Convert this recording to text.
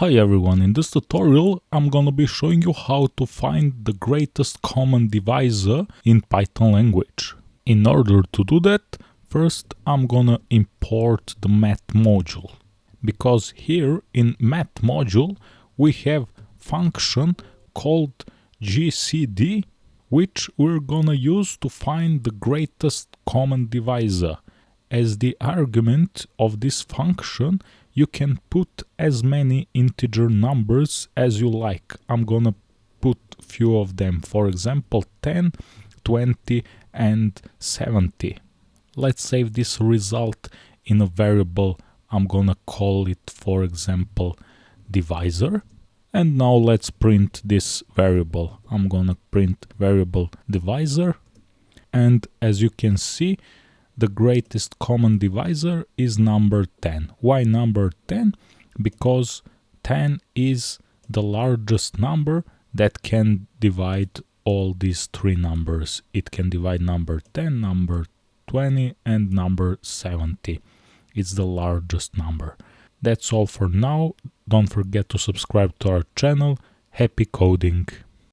Hi everyone, in this tutorial I'm gonna be showing you how to find the greatest common divisor in Python language. In order to do that, first I'm gonna import the math module. Because here in math module we have function called gcd which we're gonna use to find the greatest common divisor. As the argument of this function you can put as many integer numbers as you like. I'm gonna put few of them, for example 10, 20 and 70. Let's save this result in a variable. I'm gonna call it for example divisor and now let's print this variable. I'm gonna print variable divisor and as you can see the greatest common divisor is number 10. Why number 10? Because 10 is the largest number that can divide all these three numbers. It can divide number 10, number 20 and number 70. It's the largest number. That's all for now. Don't forget to subscribe to our channel. Happy coding!